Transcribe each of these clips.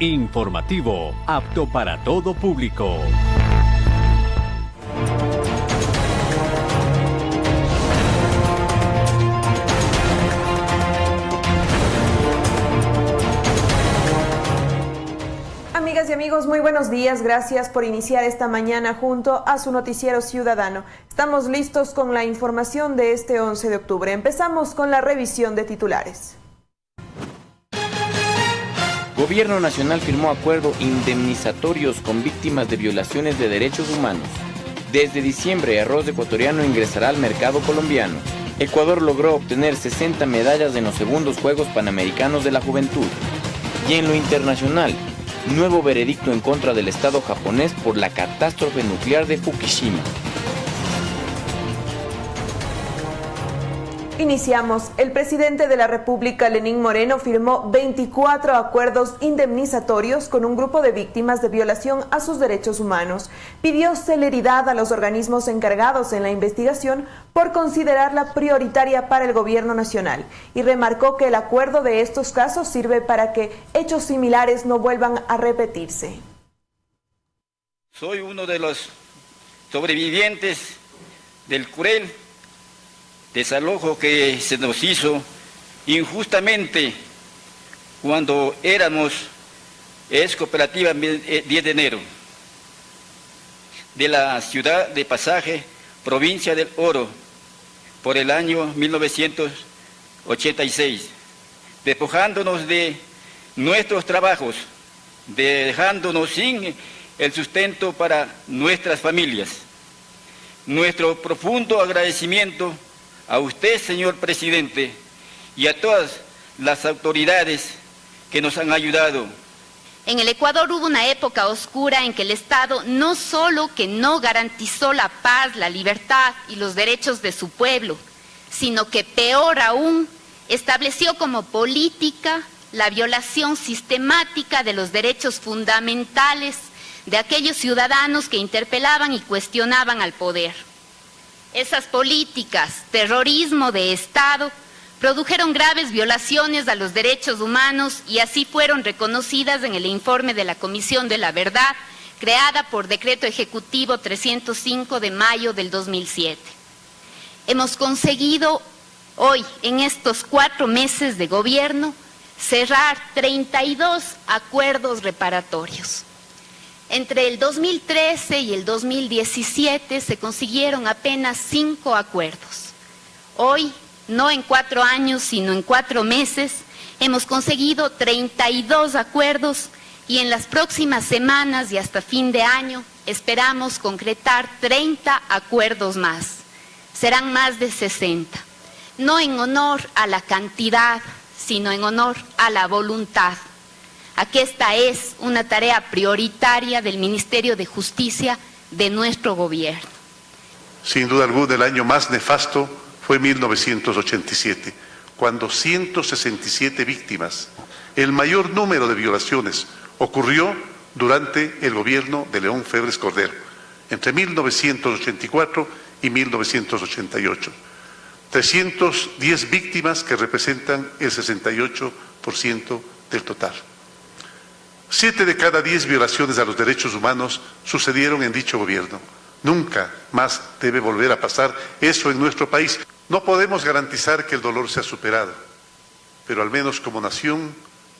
Informativo, apto para todo público. Amigas y amigos, muy buenos días. Gracias por iniciar esta mañana junto a su noticiero ciudadano. Estamos listos con la información de este 11 de octubre. Empezamos con la revisión de titulares. Gobierno Nacional firmó acuerdo indemnizatorios con víctimas de violaciones de derechos humanos. Desde diciembre, arroz ecuatoriano ingresará al mercado colombiano. Ecuador logró obtener 60 medallas en los segundos Juegos Panamericanos de la Juventud. Y en lo internacional, nuevo veredicto en contra del Estado japonés por la catástrofe nuclear de Fukushima. Iniciamos. El presidente de la República, Lenín Moreno, firmó 24 acuerdos indemnizatorios con un grupo de víctimas de violación a sus derechos humanos. Pidió celeridad a los organismos encargados en la investigación por considerarla prioritaria para el gobierno nacional y remarcó que el acuerdo de estos casos sirve para que hechos similares no vuelvan a repetirse. Soy uno de los sobrevivientes del cruel desalojo que se nos hizo injustamente cuando éramos es cooperativa 10 eh, de enero de la ciudad de Pasaje, provincia del Oro, por el año 1986, despojándonos de nuestros trabajos, dejándonos sin el sustento para nuestras familias. Nuestro profundo agradecimiento a usted, señor presidente, y a todas las autoridades que nos han ayudado. En el Ecuador hubo una época oscura en que el Estado no solo que no garantizó la paz, la libertad y los derechos de su pueblo, sino que peor aún, estableció como política la violación sistemática de los derechos fundamentales de aquellos ciudadanos que interpelaban y cuestionaban al poder. Esas políticas, terrorismo de Estado, produjeron graves violaciones a los derechos humanos y así fueron reconocidas en el informe de la Comisión de la Verdad, creada por Decreto Ejecutivo 305 de mayo del 2007. Hemos conseguido hoy, en estos cuatro meses de gobierno, cerrar 32 acuerdos reparatorios. Entre el 2013 y el 2017 se consiguieron apenas cinco acuerdos. Hoy, no en cuatro años, sino en cuatro meses, hemos conseguido 32 acuerdos y en las próximas semanas y hasta fin de año esperamos concretar 30 acuerdos más. Serán más de 60. No en honor a la cantidad, sino en honor a la voluntad a que esta es una tarea prioritaria del Ministerio de Justicia de nuestro gobierno. Sin duda alguna, el año más nefasto fue 1987, cuando 167 víctimas, el mayor número de violaciones, ocurrió durante el gobierno de León Febres Cordero, entre 1984 y 1988. 310 víctimas que representan el 68% del total. Siete de cada diez violaciones a los derechos humanos sucedieron en dicho gobierno. Nunca más debe volver a pasar eso en nuestro país. No podemos garantizar que el dolor sea superado, pero al menos como nación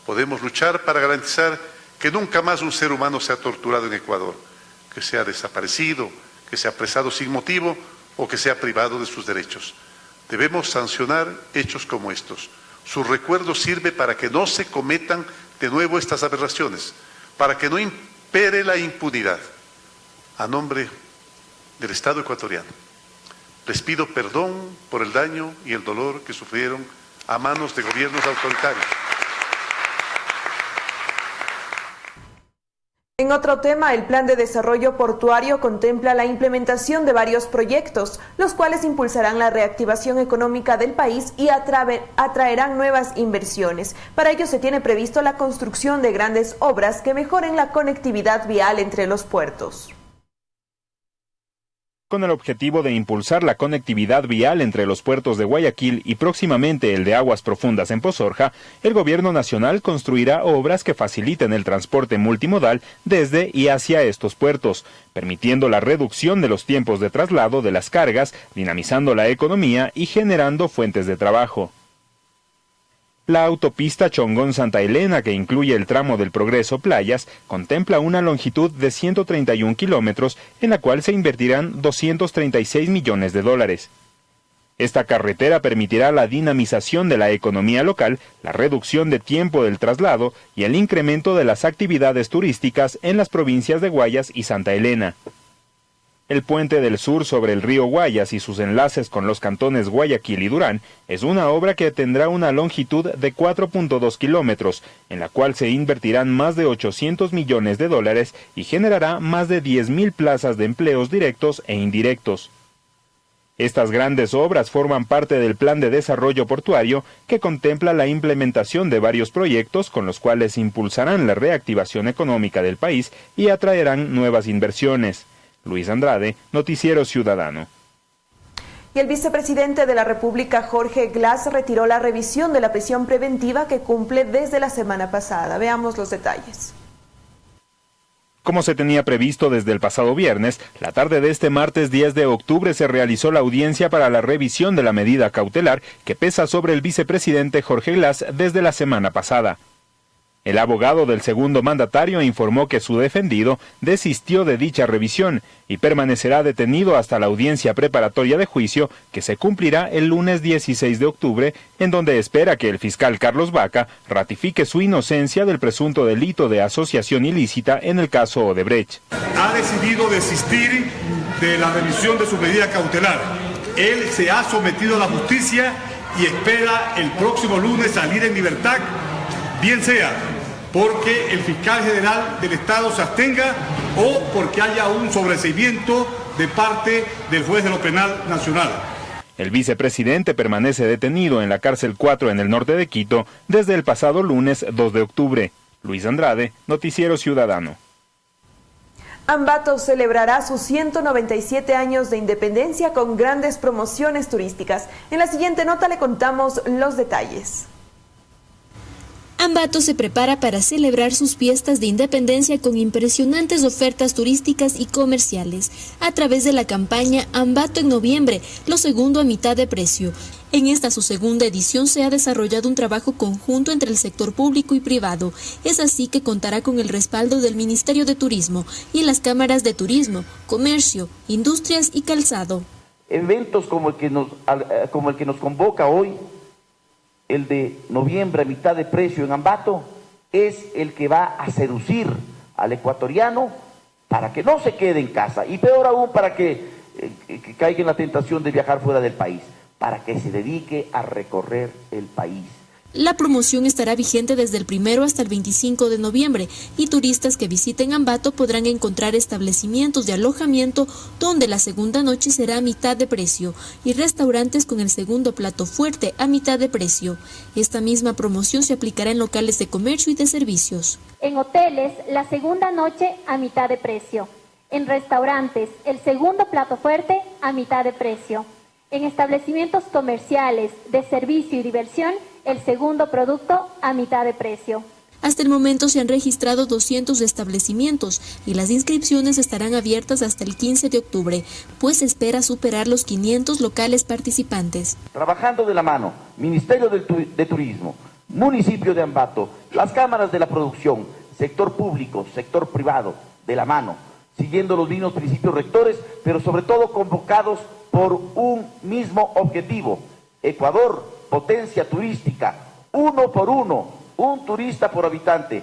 podemos luchar para garantizar que nunca más un ser humano sea torturado en Ecuador, que sea desaparecido, que sea apresado sin motivo o que sea privado de sus derechos. Debemos sancionar hechos como estos. Su recuerdo sirve para que no se cometan de nuevo estas aberraciones, para que no impere la impunidad. A nombre del Estado ecuatoriano, les pido perdón por el daño y el dolor que sufrieron a manos de gobiernos autoritarios. En otro tema, el Plan de Desarrollo Portuario contempla la implementación de varios proyectos, los cuales impulsarán la reactivación económica del país y atraerán nuevas inversiones. Para ello se tiene previsto la construcción de grandes obras que mejoren la conectividad vial entre los puertos. Con el objetivo de impulsar la conectividad vial entre los puertos de Guayaquil y próximamente el de aguas profundas en Pozorja, el gobierno nacional construirá obras que faciliten el transporte multimodal desde y hacia estos puertos, permitiendo la reducción de los tiempos de traslado de las cargas, dinamizando la economía y generando fuentes de trabajo. La autopista Chongón-Santa Elena, que incluye el tramo del Progreso Playas, contempla una longitud de 131 kilómetros en la cual se invertirán 236 millones de dólares. Esta carretera permitirá la dinamización de la economía local, la reducción de tiempo del traslado y el incremento de las actividades turísticas en las provincias de Guayas y Santa Elena. El puente del sur sobre el río Guayas y sus enlaces con los cantones Guayaquil y Durán es una obra que tendrá una longitud de 4.2 kilómetros, en la cual se invertirán más de 800 millones de dólares y generará más de 10.000 plazas de empleos directos e indirectos. Estas grandes obras forman parte del Plan de Desarrollo Portuario que contempla la implementación de varios proyectos con los cuales impulsarán la reactivación económica del país y atraerán nuevas inversiones. Luis Andrade, Noticiero Ciudadano. Y el vicepresidente de la República, Jorge Glass, retiró la revisión de la prisión preventiva que cumple desde la semana pasada. Veamos los detalles. Como se tenía previsto desde el pasado viernes, la tarde de este martes 10 de octubre se realizó la audiencia para la revisión de la medida cautelar que pesa sobre el vicepresidente Jorge Glass desde la semana pasada. El abogado del segundo mandatario informó que su defendido desistió de dicha revisión y permanecerá detenido hasta la audiencia preparatoria de juicio que se cumplirá el lunes 16 de octubre, en donde espera que el fiscal Carlos Vaca ratifique su inocencia del presunto delito de asociación ilícita en el caso Odebrecht. Ha decidido desistir de la revisión de su medida cautelar. Él se ha sometido a la justicia y espera el próximo lunes salir en libertad, bien sea porque el fiscal general del Estado se abstenga o porque haya un sobreseimiento de parte del juez de lo penal nacional. El vicepresidente permanece detenido en la cárcel 4 en el norte de Quito desde el pasado lunes 2 de octubre. Luis Andrade, Noticiero Ciudadano. Ambato celebrará sus 197 años de independencia con grandes promociones turísticas. En la siguiente nota le contamos los detalles. Ambato se prepara para celebrar sus fiestas de independencia con impresionantes ofertas turísticas y comerciales a través de la campaña Ambato en noviembre, lo segundo a mitad de precio. En esta su segunda edición se ha desarrollado un trabajo conjunto entre el sector público y privado. Es así que contará con el respaldo del Ministerio de Turismo y las cámaras de turismo, comercio, industrias y calzado. Eventos como el que nos, eh, como el que nos convoca hoy el de noviembre a mitad de precio en Ambato, es el que va a seducir al ecuatoriano para que no se quede en casa y peor aún para que, eh, caiga en la tentación de viajar fuera del país, para que se dedique a recorrer el país. La promoción estará vigente desde el primero hasta el 25 de noviembre y turistas que visiten Ambato podrán encontrar establecimientos de alojamiento donde la segunda noche será a mitad de precio y restaurantes con el segundo plato fuerte a mitad de precio. Esta misma promoción se aplicará en locales de comercio y de servicios. En hoteles, la segunda noche a mitad de precio. En restaurantes, el segundo plato fuerte a mitad de precio. En establecimientos comerciales, de servicio y diversión, el segundo producto a mitad de precio. Hasta el momento se han registrado 200 establecimientos y las inscripciones estarán abiertas hasta el 15 de octubre, pues se espera superar los 500 locales participantes. Trabajando de la mano, Ministerio de Turismo, Municipio de Ambato, las cámaras de la producción, sector público, sector privado, de la mano, siguiendo los mismos principios rectores, pero sobre todo convocados por un mismo objetivo. Ecuador, potencia turística, uno por uno, un turista por habitante.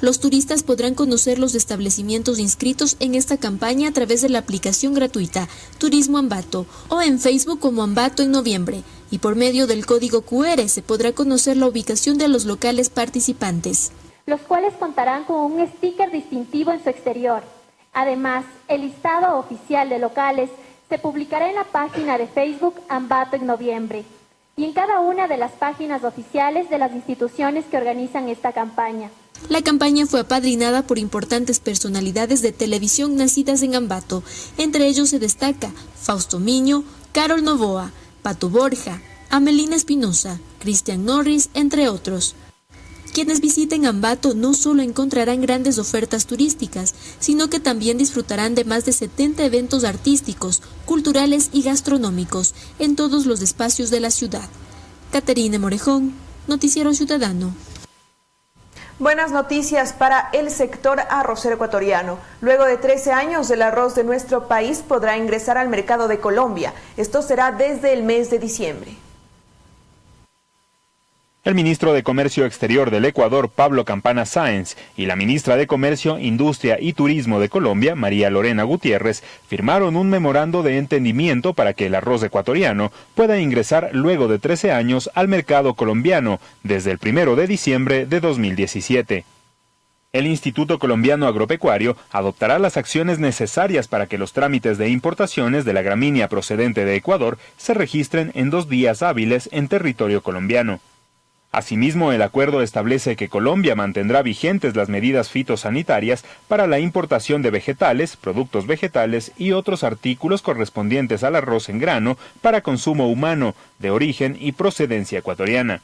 Los turistas podrán conocer los establecimientos inscritos en esta campaña a través de la aplicación gratuita Turismo Ambato o en Facebook como Ambato en noviembre y por medio del código QR se podrá conocer la ubicación de los locales participantes. Los cuales contarán con un sticker distintivo en su exterior. Además, el listado oficial de locales se publicará en la página de Facebook Ambato en noviembre y en cada una de las páginas oficiales de las instituciones que organizan esta campaña. La campaña fue apadrinada por importantes personalidades de televisión nacidas en Ambato. Entre ellos se destaca Fausto Miño, Carol Novoa, Pato Borja, Amelina Espinosa, Cristian Norris, entre otros. Quienes visiten Ambato no solo encontrarán grandes ofertas turísticas, sino que también disfrutarán de más de 70 eventos artísticos, culturales y gastronómicos en todos los espacios de la ciudad. Caterine Morejón, Noticiero Ciudadano. Buenas noticias para el sector arrocero ecuatoriano. Luego de 13 años, el arroz de nuestro país podrá ingresar al mercado de Colombia. Esto será desde el mes de diciembre. El ministro de Comercio Exterior del Ecuador, Pablo Campana Sáenz, y la ministra de Comercio, Industria y Turismo de Colombia, María Lorena Gutiérrez, firmaron un memorando de entendimiento para que el arroz ecuatoriano pueda ingresar luego de 13 años al mercado colombiano, desde el primero de diciembre de 2017. El Instituto Colombiano Agropecuario adoptará las acciones necesarias para que los trámites de importaciones de la gramínea procedente de Ecuador se registren en dos días hábiles en territorio colombiano. Asimismo, el acuerdo establece que Colombia mantendrá vigentes las medidas fitosanitarias para la importación de vegetales, productos vegetales y otros artículos correspondientes al arroz en grano para consumo humano, de origen y procedencia ecuatoriana.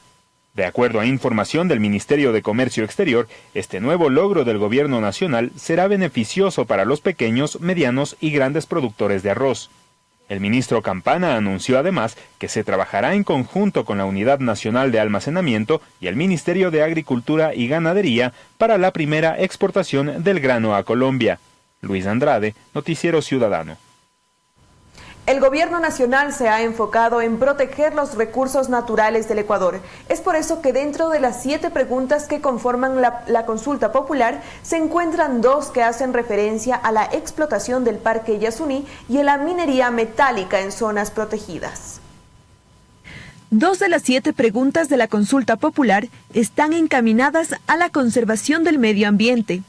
De acuerdo a información del Ministerio de Comercio Exterior, este nuevo logro del Gobierno Nacional será beneficioso para los pequeños, medianos y grandes productores de arroz. El ministro Campana anunció además que se trabajará en conjunto con la Unidad Nacional de Almacenamiento y el Ministerio de Agricultura y Ganadería para la primera exportación del grano a Colombia. Luis Andrade, Noticiero Ciudadano. El gobierno nacional se ha enfocado en proteger los recursos naturales del Ecuador. Es por eso que dentro de las siete preguntas que conforman la, consulta popular se encuentran dos que hacen referencia a la explotación del Parque Yasuní y a la minería metálica en zonas protegidas. Dos de las siete preguntas de la consulta popular están encaminadas a la conservación del medio ambiente.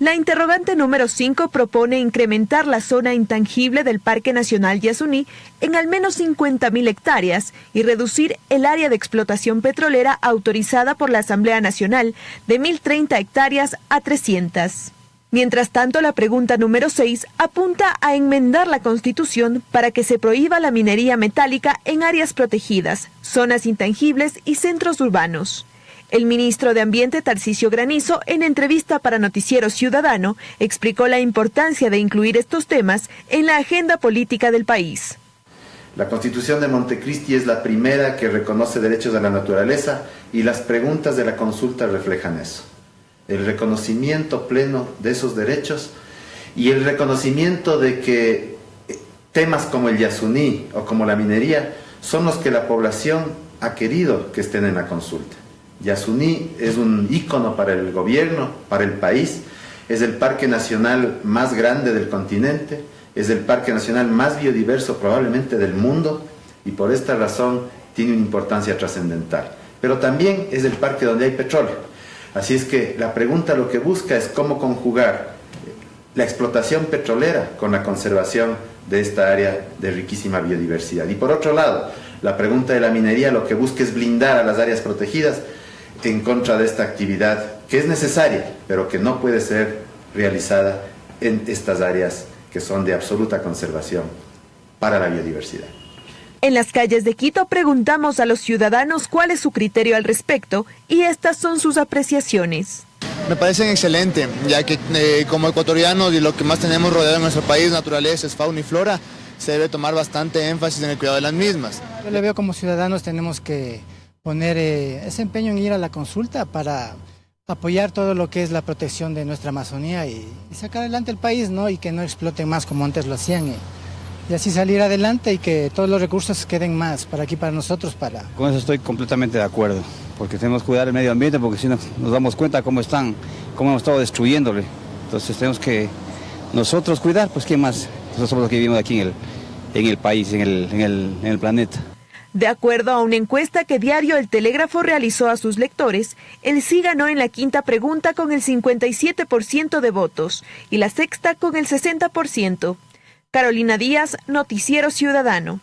La interrogante número 5 propone incrementar la zona intangible del Parque Nacional Yasuní en al menos 50.000 hectáreas y reducir el área de explotación petrolera autorizada por la Asamblea Nacional de 1.030 hectáreas a 300. Mientras tanto, la pregunta número 6 apunta a enmendar la Constitución para que se prohíba la minería metálica en áreas protegidas, zonas intangibles y centros urbanos. El ministro de Ambiente, Tarcisio Granizo, en entrevista para Noticiero Ciudadano, explicó la importancia de incluir estos temas en la agenda política del país. La Constitución de Montecristi es la primera que reconoce derechos de la naturaleza y las preguntas de la consulta reflejan eso. El reconocimiento pleno de esos derechos y el reconocimiento de que temas como el yasuní o como la minería son los que la población ha querido que estén en la consulta. Yasuní es un ícono para el gobierno, para el país, es el parque nacional más grande del continente, es el parque nacional más biodiverso probablemente del mundo y por esta razón tiene una importancia trascendental. Pero también es el parque donde hay petróleo. Así es que la pregunta lo que busca es cómo conjugar la explotación petrolera con la conservación de esta área de riquísima biodiversidad. Y por otro lado, la pregunta de la minería lo que busca es blindar a las áreas protegidas en contra de esta actividad que es necesaria, pero que no puede ser realizada en estas áreas que son de absoluta conservación para la biodiversidad. En las calles de Quito preguntamos a los ciudadanos cuál es su criterio al respecto y estas son sus apreciaciones. Me parecen excelentes, ya que eh, como ecuatorianos y lo que más tenemos rodeado en nuestro país, naturaleza, es fauna y flora, se debe tomar bastante énfasis en el cuidado de las mismas. Yo le veo como ciudadanos tenemos que poner eh, ese empeño en ir a la consulta para apoyar todo lo que es la protección de nuestra Amazonía y, sacar adelante el país, ¿no? Y que no exploten más como antes lo hacían. Y, así salir adelante y que todos los recursos queden más para aquí, para nosotros, para... Con eso estoy completamente de acuerdo, porque tenemos que cuidar el medio ambiente, porque si no nos damos cuenta cómo están, cómo hemos estado destruyéndole. Entonces tenemos que nosotros cuidar, pues ¿quién más? Nosotros somos los que vivimos aquí en el, en el país, en el, en el planeta. De acuerdo a una encuesta que Diario El Telégrafo realizó a sus lectores, el sí ganó en la quinta pregunta con el 57% de votos y la sexta con el 60%. Carolina Díaz, Noticiero Ciudadano.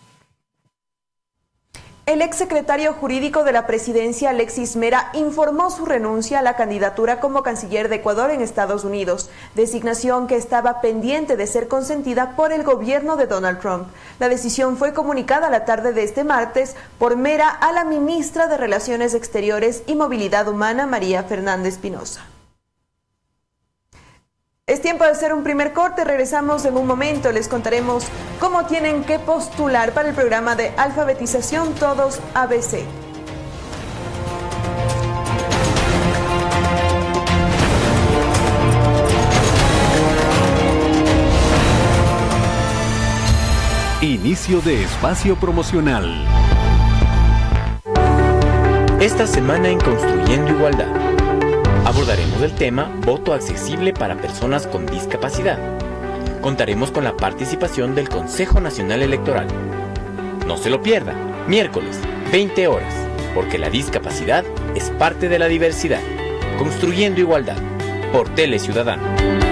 El exsecretario jurídico de la presidencia, Alexis Mera, informó su renuncia a la candidatura como canciller de Ecuador en Estados Unidos, designación que estaba pendiente de ser consentida por el gobierno de Donald Trump. La decisión fue comunicada la tarde de este martes por Mera a la ministra de Relaciones Exteriores y Movilidad Humana, María Fernández Pinoza. Es tiempo de hacer un primer corte, regresamos en un momento, les contaremos cómo tienen que postular para el programa de alfabetización Todos ABC. Inicio de espacio promocional. Esta semana en Construyendo Igualdad abordaremos el tema Voto accesible para personas con discapacidad. Contaremos con la participación del Consejo Nacional Electoral. No se lo pierda, miércoles, 20 horas, porque la discapacidad es parte de la diversidad. Construyendo Igualdad, por Tele Ciudadano.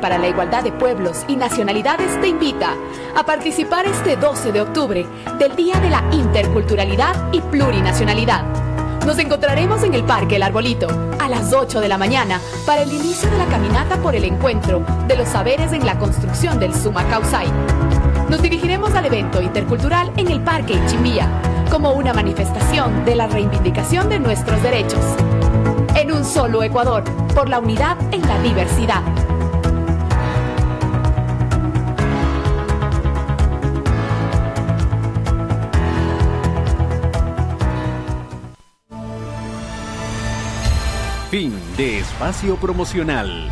Para la Igualdad de Pueblos y Nacionalidades te invita a participar este 12 de octubre del Día de la Interculturalidad y Plurinacionalidad. Nos encontraremos en el Parque El Arbolito a las 8 de la mañana para el inicio de la caminata por el encuentro de los saberes en la construcción del Suma Causay. Nos dirigiremos al evento intercultural en el Parque Ichimbía como una manifestación de la reivindicación de nuestros derechos. En un solo Ecuador, por la unidad en la diversidad. Fin de espacio promocional.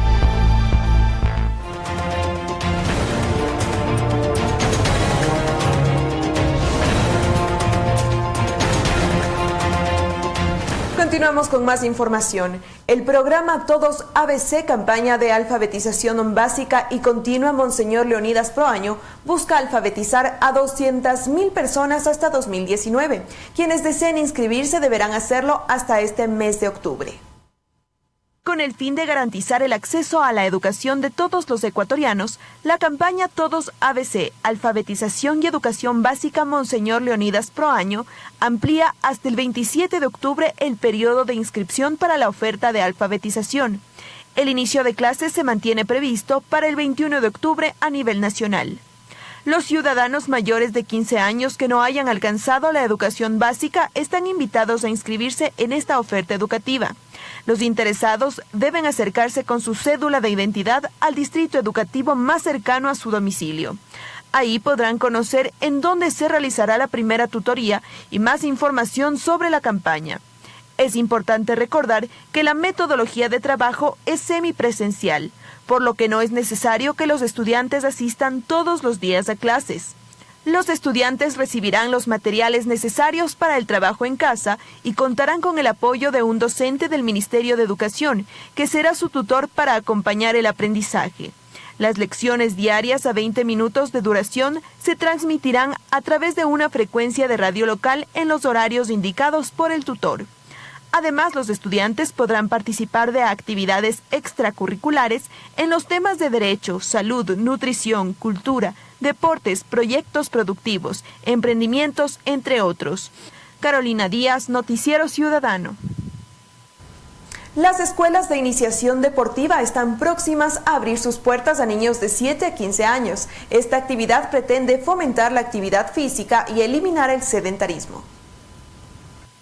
Continuamos con más información. El programa Todos ABC, campaña de alfabetización básica y continua Monseñor Leonidas Proaño, busca alfabetizar a 200.000 personas hasta 2019. Quienes deseen inscribirse deberán hacerlo hasta este mes de octubre con el fin de garantizar el acceso a la educación de todos los ecuatorianos, la campaña Todos ABC, Alfabetización y Educación Básica Monseñor Leonidas Pro Año, amplía hasta el 27 de octubre el periodo de inscripción para la oferta de alfabetización. El inicio de clases se mantiene previsto para el 21 de octubre a nivel nacional. Los ciudadanos mayores de 15 años que no hayan alcanzado la educación básica están invitados a inscribirse en esta oferta educativa. Los interesados deben acercarse con su cédula de identidad al distrito educativo más cercano a su domicilio. Ahí podrán conocer en dónde se realizará la primera tutoría y más información sobre la campaña. Es importante recordar que la metodología de trabajo es semipresencial, por lo que no es necesario que los estudiantes asistan todos los días a clases. Los estudiantes recibirán los materiales necesarios para el trabajo en casa y contarán con el apoyo de un docente del Ministerio de Educación, que será su tutor para acompañar el aprendizaje. Las lecciones diarias a 20 minutos de duración se transmitirán a través de una frecuencia de radio local en los horarios indicados por el tutor. Además, los estudiantes podrán participar de actividades extracurriculares en los temas de derecho, salud, nutrición, cultura, deportes, proyectos productivos, emprendimientos, entre otros. Carolina Díaz, Noticiero Ciudadano. Las escuelas de iniciación deportiva están próximas a abrir sus puertas a niños de 7 a 15 años. Esta actividad pretende fomentar la actividad física y eliminar el sedentarismo.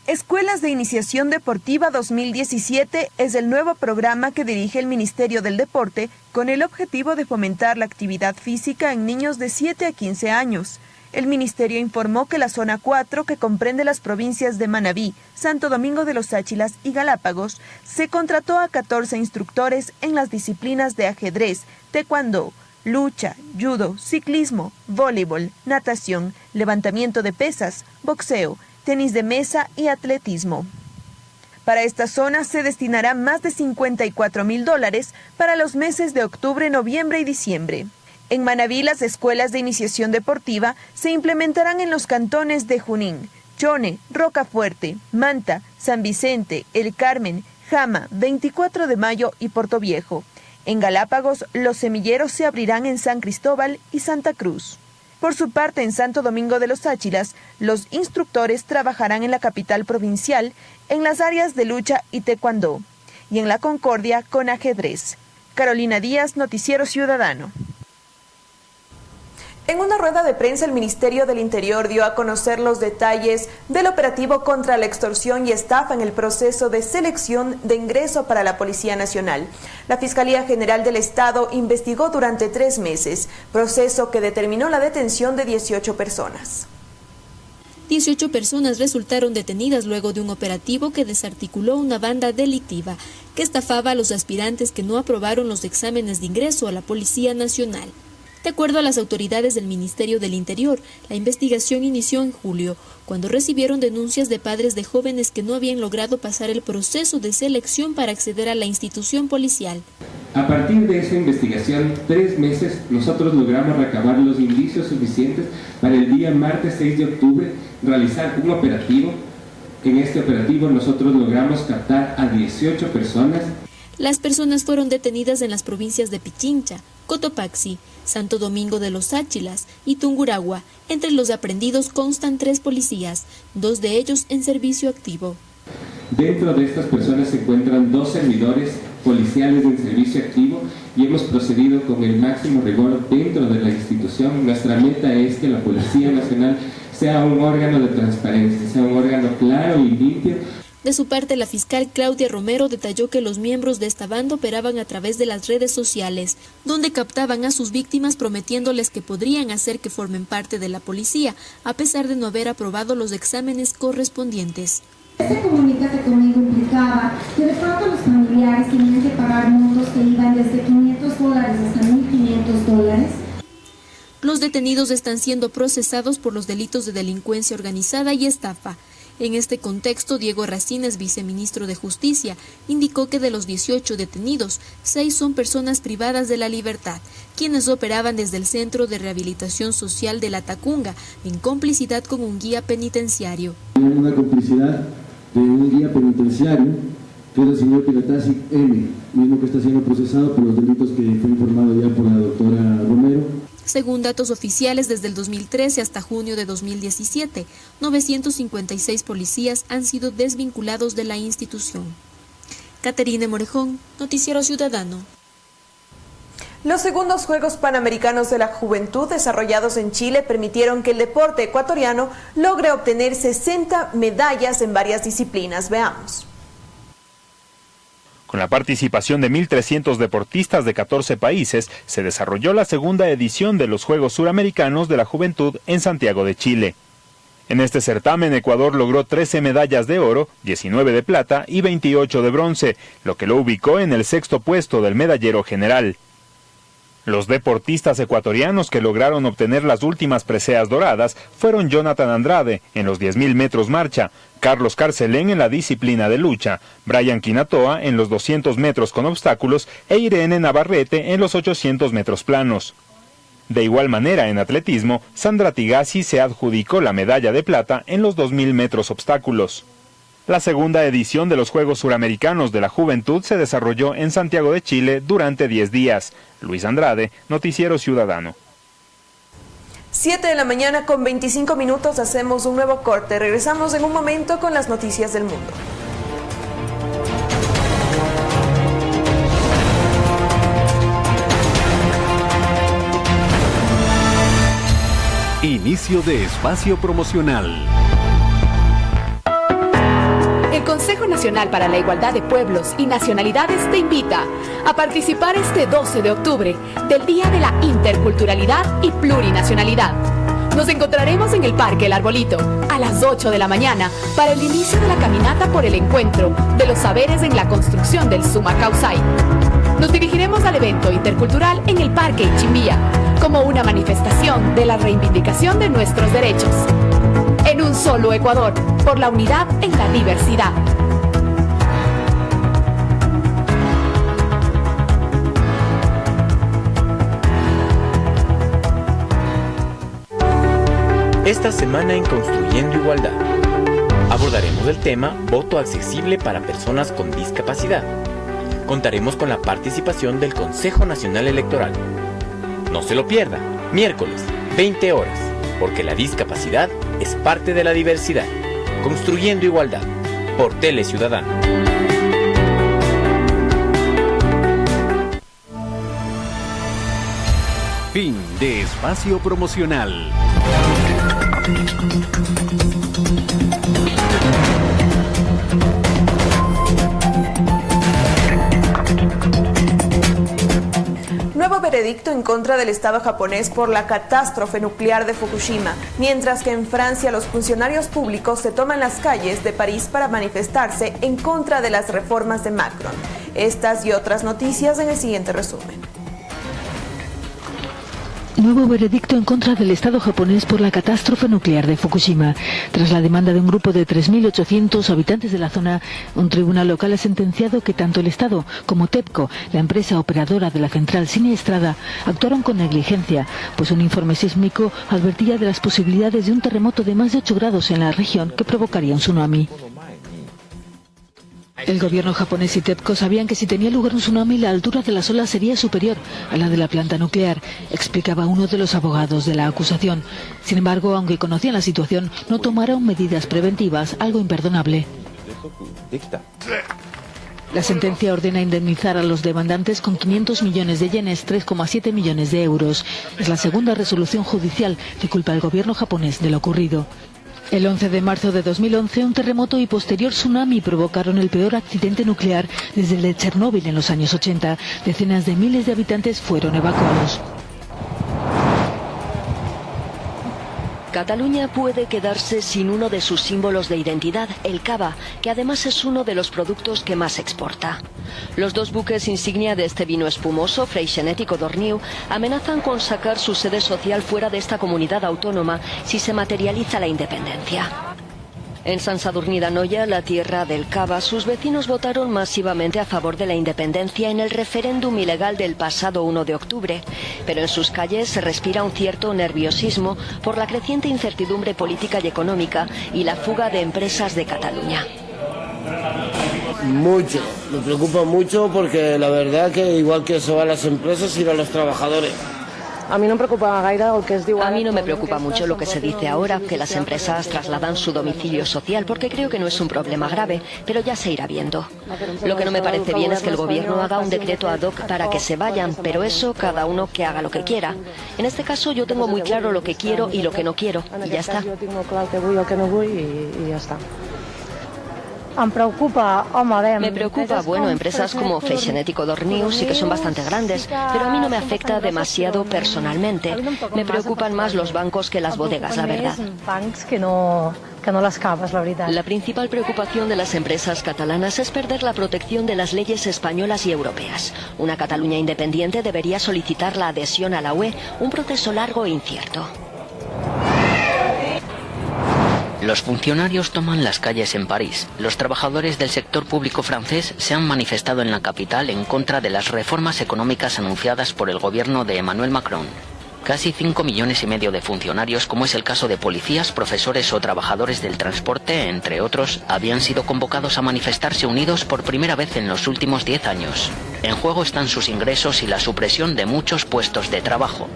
Escuelas de Iniciación Deportiva 2017 es el nuevo programa que dirige el Ministerio del Deporte con el objetivo de fomentar la actividad física en niños de 7 a 15 años. El ministerio informó que la zona 4, que comprende las provincias de Manabí, Santo Domingo de los Áchilas y Galápagos, se contrató a 14 instructores en las disciplinas de ajedrez, taekwondo, lucha, judo, ciclismo, voleibol, natación, levantamiento de pesas, boxeo, tenis de mesa y atletismo. Para esta zona se destinará más de 54 mil dólares para los meses de octubre, noviembre y diciembre. En Manabí, las escuelas de iniciación deportiva se implementarán en los cantones de Junín, Chone, Rocafuerte, Manta, San Vicente, El Carmen, Jama, 24 de Mayo y Viejo. En Galápagos, los semilleros se abrirán en San Cristóbal y Santa Cruz. Por su parte, en Santo Domingo de los Áchilas, los instructores trabajarán en la capital provincial en las áreas de lucha y taekwondo, y en la Concordia con ajedrez. Carolina Díaz, Noticiero Ciudadano. En una rueda de prensa, el Ministerio del Interior dio a conocer los detalles del operativo contra la extorsión y estafa en el proceso de selección de ingreso para la Policía Nacional. La Fiscalía General del Estado investigó durante tres meses, proceso que determinó la detención de 18 personas. 18 personas resultaron detenidas luego de un operativo que desarticuló una banda delictiva que estafaba a los aspirantes que no aprobaron los exámenes de ingreso a la Policía Nacional. De acuerdo a las autoridades del Ministerio del Interior, la investigación inició en julio, cuando recibieron denuncias de padres de jóvenes que no habían logrado pasar el proceso de selección para acceder a la institución policial. A partir de esa investigación, tres meses, nosotros logramos recabar los indicios suficientes para el día martes 6 de octubre realizar un operativo. En este operativo nosotros logramos captar a 18 personas. Las personas fueron detenidas en las provincias de Pichincha, Cotopaxi, Santo Domingo de los Áchilas y Tunguragua. Entre los aprendidos constan tres policías, dos de ellos en servicio activo. Dentro de estas personas se encuentran dos servidores policiales en servicio activo y hemos procedido con el máximo rigor dentro de la institución. Nuestra meta es que la Policía Nacional sea un órgano de transparencia, sea un órgano claro y limpio de su parte, la fiscal Claudia Romero detalló que los miembros de esta banda operaban a través de las redes sociales, donde captaban a sus víctimas prometiéndoles que podrían hacer que formen parte de la policía, a pesar de no haber aprobado los exámenes correspondientes. Este comunicate conmigo implicaba que de pronto los familiares tenían que pagar montos que iban desde 500 dólares hasta 1.500 dólares. Los detenidos están siendo procesados por los delitos de delincuencia organizada y estafa. En este contexto, Diego Racines, viceministro de Justicia, indicó que de los 18 detenidos, seis son personas privadas de la libertad, quienes operaban desde el Centro de Rehabilitación Social de La Tacunga, en complicidad con un guía penitenciario. Una complicidad de un guía penitenciario, que es el señor Piratasi M., mismo que está siendo procesado por los delitos que fue informado ya por la doctora Romero según datos oficiales, desde el 2013 hasta junio de 2017, 956 policías han sido desvinculados de la institución. Caterine Morejón, Noticiero Ciudadano. Los segundos Juegos Panamericanos de la Juventud desarrollados en Chile permitieron que el deporte ecuatoriano logre obtener 60 medallas en varias disciplinas. Veamos. Con la participación de 1.300 deportistas de 14 países, se desarrolló la segunda edición de los Juegos Suramericanos de la Juventud en Santiago de Chile. En este certamen Ecuador logró 13 medallas de oro, 19 de plata y 28 de bronce, lo que lo ubicó en el sexto puesto del medallero general. Los deportistas ecuatorianos que lograron obtener las últimas preseas doradas fueron Jonathan Andrade en los 10.000 metros marcha, Carlos Carcelén en la disciplina de lucha, Brian Quinatoa en los 200 metros con obstáculos e Irene Navarrete en los 800 metros planos. De igual manera, en atletismo, Sandra Tigasi se adjudicó la medalla de plata en los 2.000 metros obstáculos. La segunda edición de los Juegos Suramericanos de la Juventud se desarrolló en Santiago de Chile durante 10 días. Luis Andrade, Noticiero Ciudadano. 7 de la mañana con 25 minutos hacemos un nuevo corte. Regresamos en un momento con las noticias del mundo. Inicio de espacio promocional. Consejo Nacional para la Igualdad de Pueblos y Nacionalidades te invita a participar este 12 de octubre del Día de la Interculturalidad y Plurinacionalidad. Nos encontraremos en el Parque El Arbolito a las 8 de la mañana para el inicio de la caminata por el encuentro de los saberes en la construcción del Suma Causay. Nos dirigiremos al evento intercultural en el Parque Ichimbía como una manifestación de la reivindicación de nuestros derechos. En un solo Ecuador, por la unidad en la diversidad. Esta semana en Construyendo Igualdad abordaremos el tema Voto accesible para personas con discapacidad. Contaremos con la participación del Consejo Nacional Electoral. No se lo pierda, miércoles, 20 horas, porque la discapacidad es parte de la diversidad. Construyendo Igualdad, por Tele Ciudadano. Fin de espacio promocional. Nuevo veredicto en contra del Estado japonés por la catástrofe nuclear de Fukushima, mientras que en Francia los funcionarios públicos se toman las calles de París para manifestarse en contra de las reformas de Macron. Estas y otras noticias en el siguiente resumen. Nuevo veredicto en contra del Estado japonés por la catástrofe nuclear de Fukushima. Tras la demanda de un grupo de 3.800 habitantes de la zona, un tribunal local ha sentenciado que tanto el Estado como TEPCO, la empresa operadora de la central siniestrada, actuaron con negligencia, pues un informe sísmico advertía de las posibilidades de un terremoto de más de 8 grados en la región que provocaría un tsunami. El gobierno japonés y TEPCO sabían que si tenía lugar un tsunami la altura de las olas sería superior a la de la planta nuclear, explicaba uno de los abogados de la acusación. Sin embargo, aunque conocían la situación, no tomaron medidas preventivas, algo imperdonable. La sentencia ordena indemnizar a los demandantes con 500 millones de yenes, 3,7 millones de euros. Es la segunda resolución judicial que culpa al gobierno japonés de lo ocurrido. El 11 de marzo de 2011, un terremoto y posterior tsunami provocaron el peor accidente nuclear desde el de Chernóbil en los años 80. Decenas de miles de habitantes fueron evacuados. Cataluña puede quedarse sin uno de sus símbolos de identidad, el cava, que además es uno de los productos que más exporta. Los dos buques insignia de este vino espumoso, Freixenet y amenazan con sacar su sede social fuera de esta comunidad autónoma si se materializa la independencia. En San Sadurní d'Anoia, la tierra del Cava, sus vecinos votaron masivamente a favor de la independencia en el referéndum ilegal del pasado 1 de octubre, pero en sus calles se respira un cierto nerviosismo por la creciente incertidumbre política y económica y la fuga de empresas de Cataluña. Mucho, me preocupa mucho porque la verdad que igual que se van las empresas, irán los trabajadores. A mí no me preocupa gaire el que es A mí no me preocupa mucho lo que se dice ahora, que las empresas trasladan su domicilio social, porque creo que no es un problema grave, pero ya se irá viendo. Lo que no me parece bien es que el gobierno haga un decreto ad hoc para que se vayan, pero eso cada uno que haga lo que quiera. En este caso yo tengo muy claro lo que quiero y lo que no quiero, y ya está. Yo tengo claro que voy o que no voy y ya está. Em preocupa, home, Me preocupa, bueno, empresas como Freixenet y Codorniu sí que son bastante grandes, pero a mí no me afecta demasiado personalmente. Me preocupan más los bancos que las bodegas, la verdad. Que no, que no les caves, la veritat. La principal preocupación de las empresas catalanas es perder la protección de las leyes españolas y europeas. Una Cataluña independiente debería solicitar la adhesión a la UE, un proceso largo e incierto. Los funcionarios toman las calles en París. Los trabajadores del sector público francés se han manifestado en la capital en contra de las reformas económicas anunciadas por el gobierno de Emmanuel Macron. Casi 5 millones y medio de funcionarios, como es el caso de policías, profesores o trabajadores del transporte, entre otros, habían sido convocados a manifestarse unidos por primera vez en los últimos 10 años. En juego están sus ingresos y la supresión de muchos puestos de trabajo.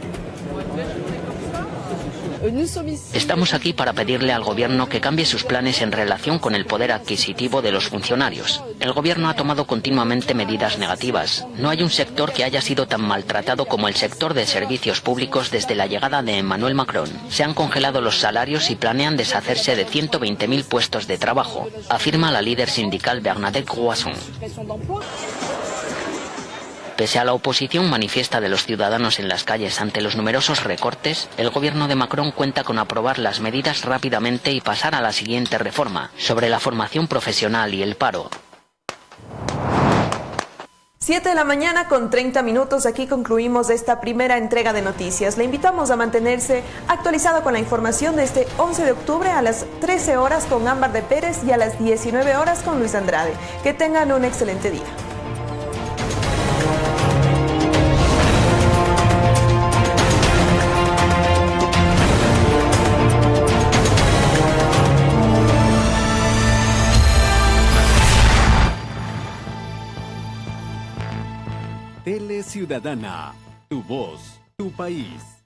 Estamos aquí para pedirle al gobierno que cambie sus planes en relación con el poder adquisitivo de los funcionarios. El gobierno ha tomado continuamente medidas negativas. No hay un sector que haya sido tan maltratado como el sector de servicios públicos desde la llegada de Emmanuel Macron. Se han congelado los salarios y planean deshacerse de 120.000 puestos de trabajo, afirma la líder sindical Bernadette Croisson. Pese a la oposición manifiesta de los ciudadanos en las calles ante los numerosos recortes, el gobierno de Macron cuenta con aprobar las medidas rápidamente y pasar a la siguiente reforma, sobre la formación profesional y el paro. 7 de la mañana con 30 minutos, aquí concluimos esta primera entrega de noticias. Le invitamos a mantenerse actualizado con la información de este 11 de octubre a las 13 horas con Ámbar de Pérez y a las 19 horas con Luis Andrade. Que tengan un excelente día. Ciudadana, tu voz, tu país.